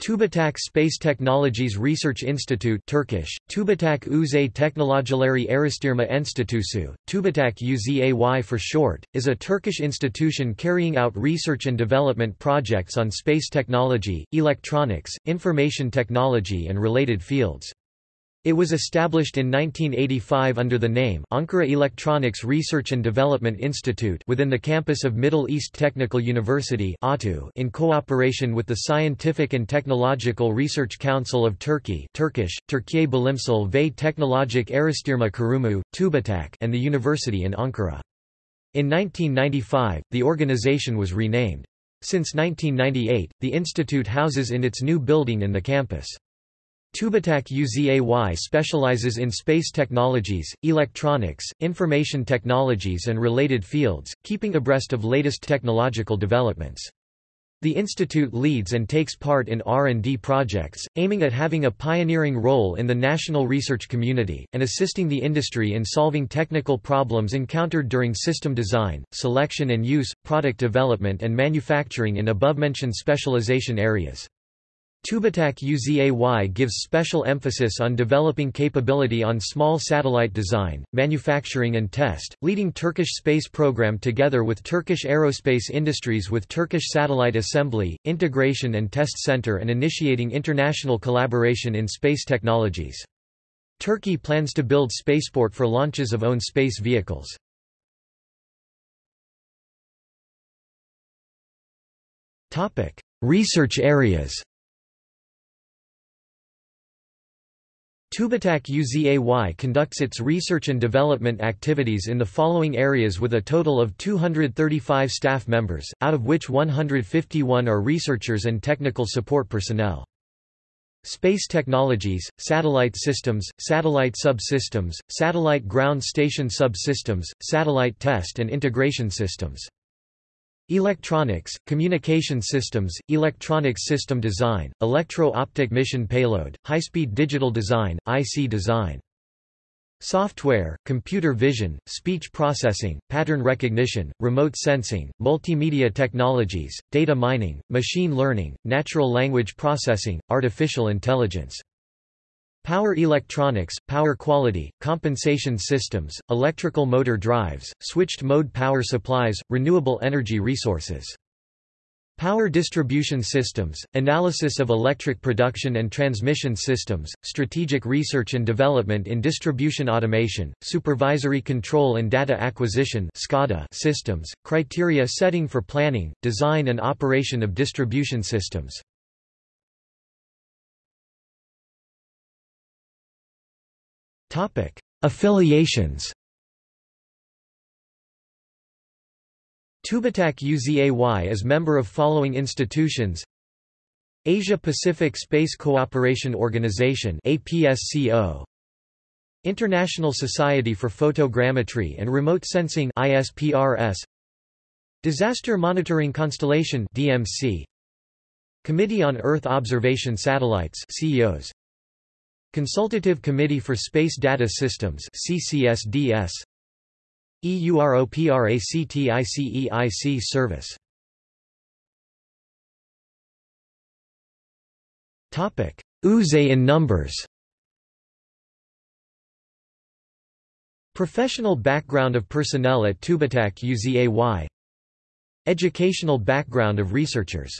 TÜBİTAK Space Technologies Research Institute Turkish, TÜBİTAK Uzay Teknolojileri Araştırma Enstitüsü, TÜBİTAK UZAY for short, is a Turkish institution carrying out research and development projects on space technology, electronics, information technology and related fields. It was established in 1985 under the name Ankara Electronics Research and Development Institute within the campus of Middle East Technical University in cooperation with the Scientific and Technological Research Council of Turkey Turkish, Türkiye Bilimsel ve Teknolojik Araştırma Kurumu, TÜBİTAK and the university in Ankara. In 1995, the organization was renamed. Since 1998, the institute houses in its new building in the campus. TÜBİTAK UZAY specializes in space technologies, electronics, information technologies and related fields, keeping abreast of latest technological developments. The institute leads and takes part in R&D projects, aiming at having a pioneering role in the national research community, and assisting the industry in solving technical problems encountered during system design, selection and use, product development and manufacturing in above-mentioned specialization areas. TÜBİTAK UZAY gives special emphasis on developing capability on small satellite design, manufacturing and test, leading Turkish space program together with Turkish aerospace industries with Turkish Satellite Assembly, Integration and Test Center and initiating international collaboration in space technologies. Turkey plans to build spaceport for launches of own space vehicles. Research areas TÜBİTAK UZAY conducts its research and development activities in the following areas with a total of 235 staff members, out of which 151 are researchers and technical support personnel. Space technologies, satellite systems, satellite subsystems, satellite ground station subsystems, satellite test and integration systems. Electronics, communication systems, electronics system design, electro-optic mission payload, high-speed digital design, IC design. Software, computer vision, speech processing, pattern recognition, remote sensing, multimedia technologies, data mining, machine learning, natural language processing, artificial intelligence. Power electronics, power quality, compensation systems, electrical motor drives, switched mode power supplies, renewable energy resources. Power distribution systems, analysis of electric production and transmission systems, strategic research and development in distribution automation, supervisory control and data acquisition systems, criteria setting for planning, design and operation of distribution systems. Topic: Affiliations. TÜBİTAK UZAY is member of following institutions: Asia Pacific Space Cooperation Organization (APSCO), International Society for Photogrammetry and Remote Sensing (ISPRS), Disaster Monitoring Constellation (DMC), Committee on Earth Observation Satellites (CEOS). Consultative Committee for Space Data Systems CCSDS EUROPRACTICEIC service. Topic. UZAY in numbers. Professional background of personnel at TÜBİTAK UZAY Educational background of researchers